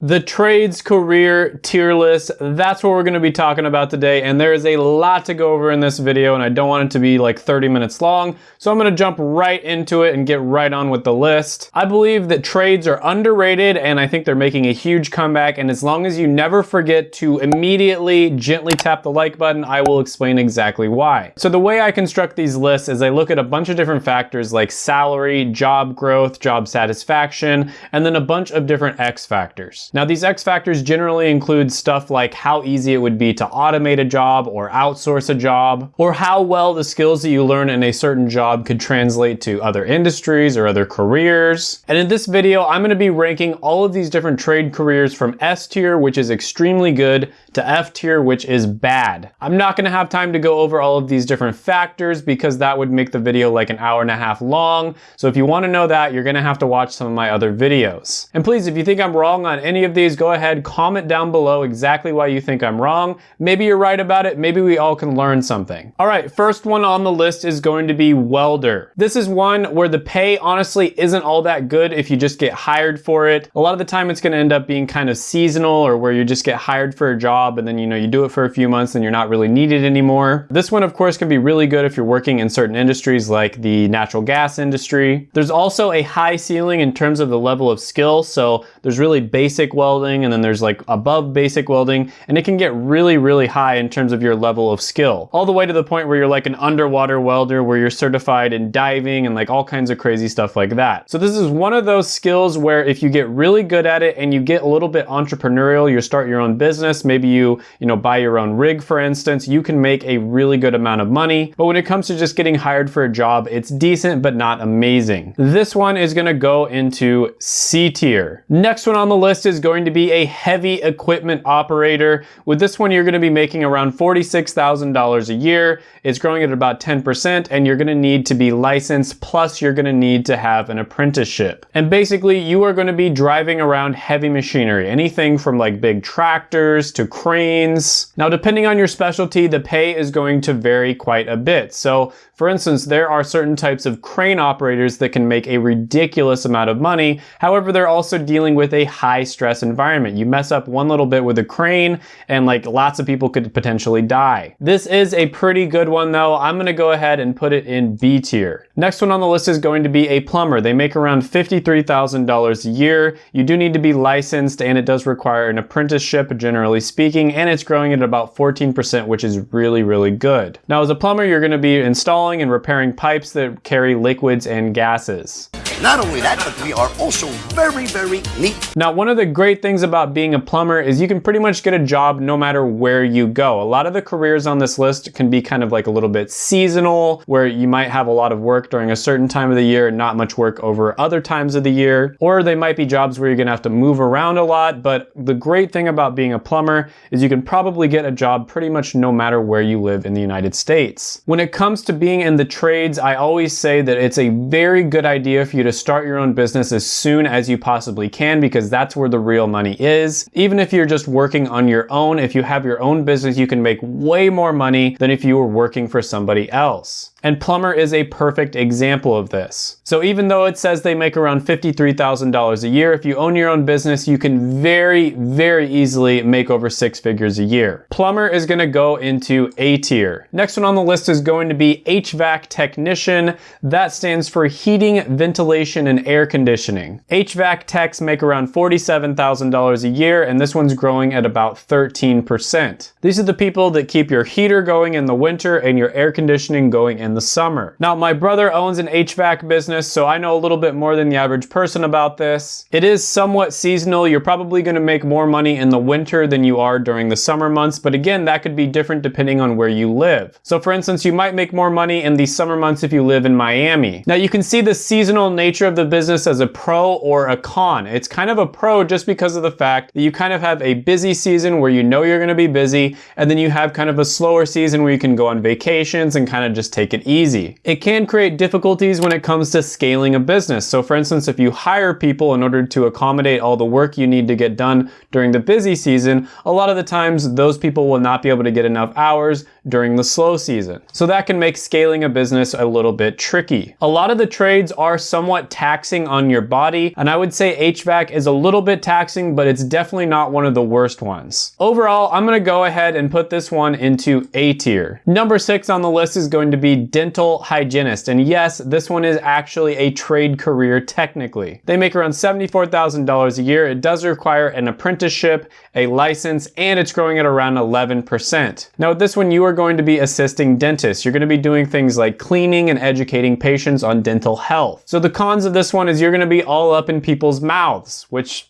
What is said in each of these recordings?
The trades career tier list, that's what we're gonna be talking about today. And there is a lot to go over in this video and I don't want it to be like 30 minutes long. So I'm gonna jump right into it and get right on with the list. I believe that trades are underrated and I think they're making a huge comeback. And as long as you never forget to immediately gently tap the like button, I will explain exactly why. So the way I construct these lists is I look at a bunch of different factors like salary, job growth, job satisfaction, and then a bunch of different X factors. Now these X factors generally include stuff like how easy it would be to automate a job or outsource a job, or how well the skills that you learn in a certain job could translate to other industries or other careers. And in this video, I'm gonna be ranking all of these different trade careers from S tier, which is extremely good, to F tier, which is bad. I'm not gonna have time to go over all of these different factors because that would make the video like an hour and a half long. So if you wanna know that, you're gonna have to watch some of my other videos. And please, if you think I'm wrong on any any of these, go ahead, comment down below exactly why you think I'm wrong. Maybe you're right about it. Maybe we all can learn something. All right, first one on the list is going to be welder. This is one where the pay honestly isn't all that good if you just get hired for it. A lot of the time it's gonna end up being kind of seasonal or where you just get hired for a job and then you know you do it for a few months and you're not really needed anymore. This one of course can be really good if you're working in certain industries like the natural gas industry. There's also a high ceiling in terms of the level of skill. So there's really basic basic welding and then there's like above basic welding and it can get really, really high in terms of your level of skill. All the way to the point where you're like an underwater welder where you're certified in diving and like all kinds of crazy stuff like that. So this is one of those skills where if you get really good at it and you get a little bit entrepreneurial, you start your own business, maybe you, you know, buy your own rig for instance, you can make a really good amount of money. But when it comes to just getting hired for a job, it's decent but not amazing. This one is gonna go into C tier. Next one on the list is going to be a heavy equipment operator. With this one, you're gonna be making around $46,000 a year. It's growing at about 10% and you're gonna need to be licensed, plus you're gonna need to have an apprenticeship. And basically, you are gonna be driving around heavy machinery, anything from like big tractors to cranes. Now, depending on your specialty, the pay is going to vary quite a bit. So for instance, there are certain types of crane operators that can make a ridiculous amount of money. However, they're also dealing with a high stress environment. You mess up one little bit with a crane and like lots of people could potentially die. This is a pretty good one though. I'm gonna go ahead and put it in B tier. Next one on the list is going to be a plumber. They make around $53,000 a year. You do need to be licensed and it does require an apprenticeship generally speaking and it's growing at about 14% which is really, really good. Now as a plumber, you're gonna be installing installing and repairing pipes that carry liquids and gases. Not only that, but we are also very, very neat. Now, one of the great things about being a plumber is you can pretty much get a job no matter where you go. A lot of the careers on this list can be kind of like a little bit seasonal, where you might have a lot of work during a certain time of the year and not much work over other times of the year. Or they might be jobs where you're gonna have to move around a lot. But the great thing about being a plumber is you can probably get a job pretty much no matter where you live in the United States. When it comes to being in the trades, I always say that it's a very good idea for you to to start your own business as soon as you possibly can because that's where the real money is. Even if you're just working on your own, if you have your own business, you can make way more money than if you were working for somebody else. And Plumber is a perfect example of this. So even though it says they make around $53,000 a year, if you own your own business, you can very, very easily make over six figures a year. Plumber is gonna go into A tier. Next one on the list is going to be HVAC technician. That stands for heating, ventilation, and air conditioning. HVAC techs make around $47,000 a year, and this one's growing at about 13%. These are the people that keep your heater going in the winter and your air conditioning going in the summer. Now, my brother owns an HVAC business, so I know a little bit more than the average person about this. It is somewhat seasonal. You're probably gonna make more money in the winter than you are during the summer months, but again, that could be different depending on where you live. So for instance, you might make more money in the summer months if you live in Miami. Now you can see the seasonal nature of the business as a pro or a con. It's kind of a pro just because of the fact that you kind of have a busy season where you know you're gonna be busy, and then you have kind of a slower season where you can go on vacations and kind of just take it easy. It can create difficulties when it comes to scaling a business. So for instance, if you hire people in order to accommodate all the work you need to get done during the busy season, a lot of the times those people will not be able to get enough hours during the slow season. So that can make scaling a business a little bit tricky. A lot of the trades are somewhat taxing on your body, and I would say HVAC is a little bit taxing, but it's definitely not one of the worst ones. Overall, I'm gonna go ahead and put this one into A tier. Number six on the list is going to be dental hygienist. And yes, this one is actually a trade career technically. They make around $74,000 a year. It does require an apprenticeship, a license, and it's growing at around 11%. Now with this one, you are going to be assisting dentists. You're gonna be doing things like cleaning and educating patients on dental health. So the cons of this one is you're gonna be all up in people's mouths, which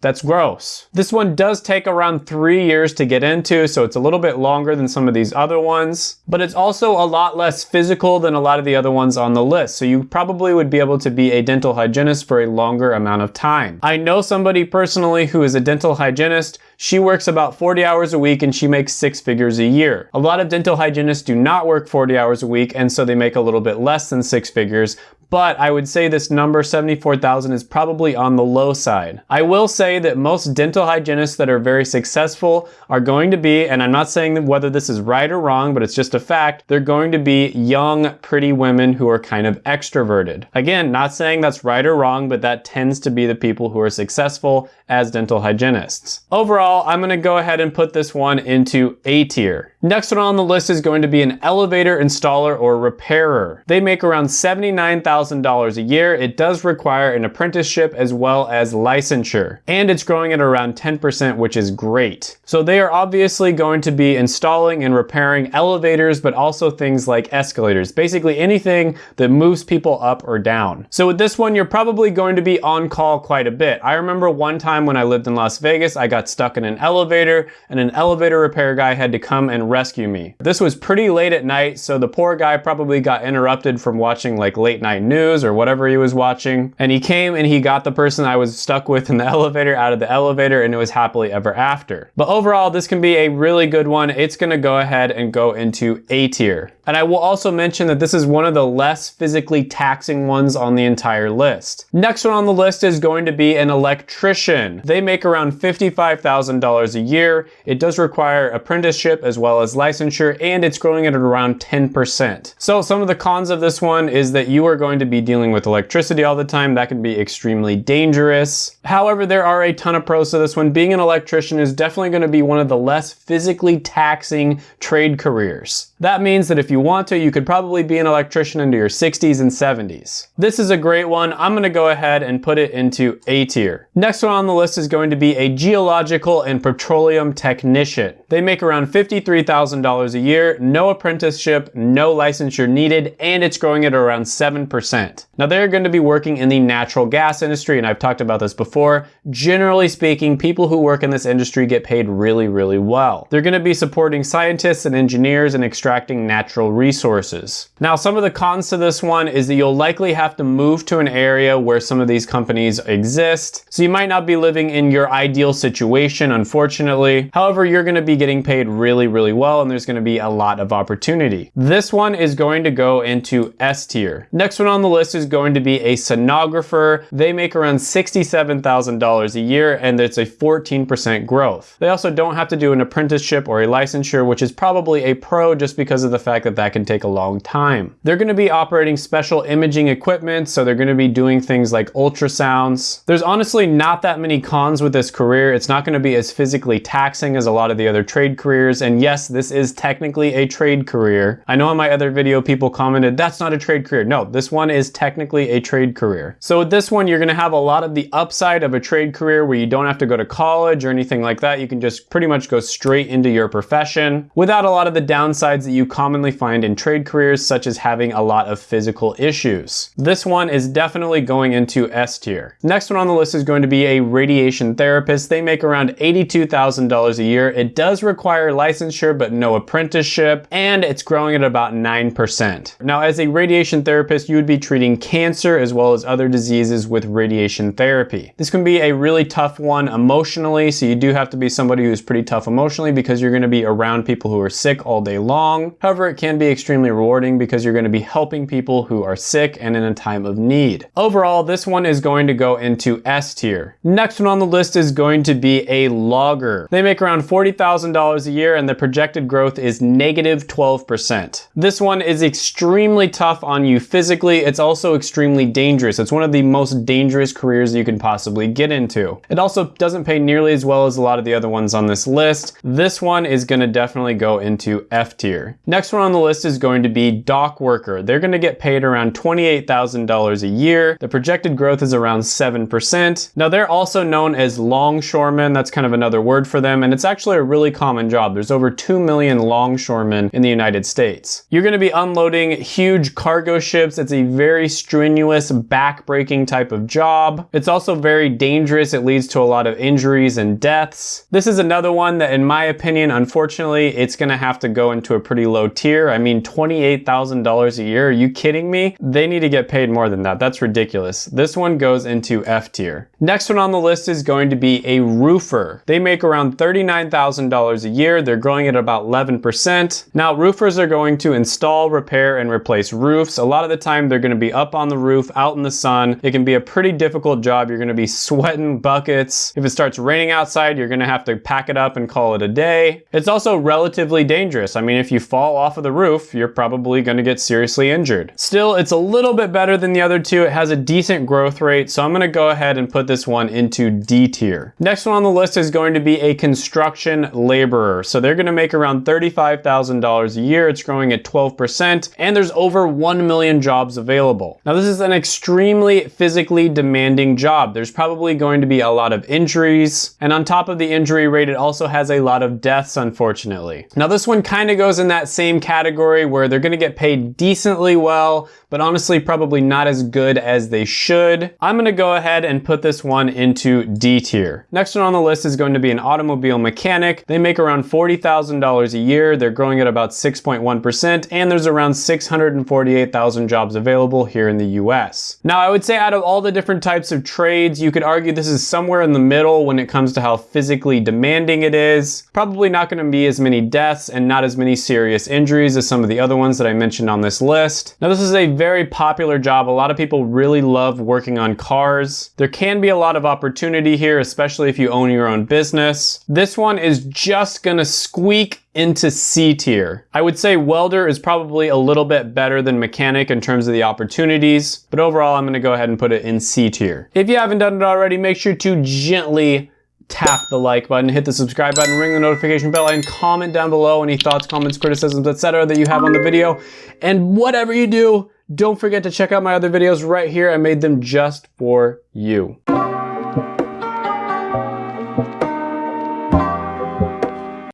that's gross. This one does take around three years to get into, so it's a little bit longer than some of these other ones, but it's also a lot less physical than a lot of the other ones on the list, so you probably would be able to be a dental hygienist for a longer amount of time. I know somebody personally who is a dental hygienist. She works about 40 hours a week and she makes six figures a year. A lot of dental hygienists do not work 40 hours a week and so they make a little bit less than six figures, but I would say this number 74,000 is probably on the low side. I will say that most dental hygienists that are very successful are going to be, and I'm not saying whether this is right or wrong, but it's just a fact, they're going to be young, pretty women who are kind of extroverted. Again, not saying that's right or wrong, but that tends to be the people who are successful as dental hygienists. Overall, I'm gonna go ahead and put this one into A tier. Next one on the list is going to be an elevator installer or repairer. They make around $79,000 a year. It does require an apprenticeship as well as licensure. And it's growing at around 10%, which is great. So they are obviously going to be installing and repairing elevators, but also things like escalators. Basically anything that moves people up or down. So with this one, you're probably going to be on call quite a bit. I remember one time when I lived in Las Vegas, I got stuck in an elevator and an elevator repair guy had to come and rescue me. This was pretty late at night, so the poor guy probably got interrupted from watching like late night news or whatever he was watching. And he came and he got the person I was stuck with in the elevator out of the elevator and it was happily ever after. But overall, this can be a really good one. It's gonna go ahead and go into A tier. And I will also mention that this is one of the less physically taxing ones on the entire list. Next one on the list is going to be an electrician. They make around $55,000 a year. It does require apprenticeship as well as licensure and it's growing at around 10%. So some of the cons of this one is that you are going to be dealing with electricity all the time. That can be extremely dangerous. However, there are a ton of pros to this one. Being an electrician is definitely going to be one of the less physically taxing trade careers. That means that if you want to, you could probably be an electrician into your 60s and 70s. This is a great one. I'm gonna go ahead and put it into A tier. Next one on the list is going to be a geological and petroleum technician. They make around $53,000 a year, no apprenticeship, no licensure needed, and it's growing at around 7%. Now they're going to be working in the natural gas industry, and I've talked about this before. Generally speaking, people who work in this industry get paid really, really well. They're gonna be supporting scientists and engineers and extracting natural resources. Now, some of the cons to this one is that you'll likely have to move to an area where some of these companies exist. So you might not be living in your ideal situation, unfortunately. However, you're gonna be getting paid really, really well and there's gonna be a lot of opportunity. This one is going to go into S tier. Next one on the list is going to be a sonographer. They make around $67,000 a year and it's a 14% growth. They also don't have to do an apprenticeship or a licensure, which is probably a pro just because of the fact that that can take a long time. They're gonna be operating special imaging equipment, so they're gonna be doing things like ultrasounds. There's honestly not that many cons with this career. It's not gonna be as physically taxing as a lot of the other trade careers, and yes, this is technically a trade career. I know in my other video people commented, that's not a trade career. No, this one is technically a trade career. So with this one, you're gonna have a lot of the upside of a trade career where you don't have to go to college or anything like that. You can just pretty much go straight into your profession without a lot of the downsides that you commonly find in trade careers, such as having a lot of physical issues. This one is definitely going into S tier. Next one on the list is going to be a radiation therapist. They make around $82,000 a year. It does require licensure, but no apprenticeship, and it's growing at about 9%. Now, as a radiation therapist, you would be treating cancer as well as other diseases with radiation therapy. This can be a really tough one emotionally, so you do have to be somebody who's pretty tough emotionally because you're gonna be around people who are sick all day long. However, it can be extremely rewarding because you're going to be helping people who are sick and in a time of need. Overall, this one is going to go into S tier. Next one on the list is going to be a logger. They make around $40,000 $28,000 a year and the projected growth is negative 12%. This one is extremely tough on you physically. It's also extremely dangerous. It's one of the most dangerous careers you can possibly get into. It also doesn't pay nearly as well as a lot of the other ones on this list. This one is gonna definitely go into F tier. Next one on the list is going to be dock worker. They're gonna get paid around $28,000 a year. The projected growth is around 7%. Now they're also known as longshoremen. That's kind of another word for them. And it's actually a really common job. There's over 2 million longshoremen in the United States. You're gonna be unloading huge cargo ships. It's a very strenuous, back-breaking type of job. It's also very dangerous. It leads to a lot of injuries and deaths. This is another one that in my opinion, unfortunately, it's gonna have to go into a pretty low tier. I mean, $28,000 a year, are you kidding me? They need to get paid more than that. That's ridiculous. This one goes into F tier. Next one on the list is going to be a roofer. They make around $39,000 a year. They're growing at about 11%. Now, roofers are going to install, repair, and replace roofs. A lot of the time, they're gonna be up on the roof, out in the sun. It can be a pretty difficult job. You're gonna be sweating buckets. If it starts raining outside, you're gonna have to pack it up and call it a day. It's also relatively dangerous. I mean, if you fall off of the roof, you're probably gonna get seriously injured. Still, it's a little bit better than the other two. It has a decent growth rate, so I'm gonna go ahead and put this one into D tier. Next one on the list is going to be a construction laborer. So they're gonna make around $35,000 a year. It's growing at 12%, and there's over 1 million jobs available. Now, this is an extremely physically demanding job. There's probably going to be a lot of injuries, and on top of the injury rate, it also has a lot of deaths, unfortunately. Now, this one kind of goes in that same category where they're gonna get paid decently well, but honestly, probably not as good as they should. I'm gonna go ahead and put this one into D tier. Next one on the list is going to be an automobile mechanic. They make around $40,000 a year. They're growing at about 6.1%, and there's around 648,000 jobs available here in the US. Now, I would say out of all the different types of trades, you could argue this is somewhere in the middle when it comes to how physically demanding it is. Probably not gonna be as many deaths and not as many serious injuries as some of the other ones that I mentioned on this list. Now, this is a very popular job. A lot of people really love working on cars. There can be a lot of opportunity here, especially if you own your own business. This one is just gonna squeak into C tier. I would say welder is probably a little bit better than mechanic in terms of the opportunities, but overall I'm gonna go ahead and put it in C tier. If you haven't done it already, make sure to gently tap the like button, hit the subscribe button, ring the notification bell, and comment down below any thoughts, comments, criticisms, etc. that you have on the video. And whatever you do, don't forget to check out my other videos right here. I made them just for you.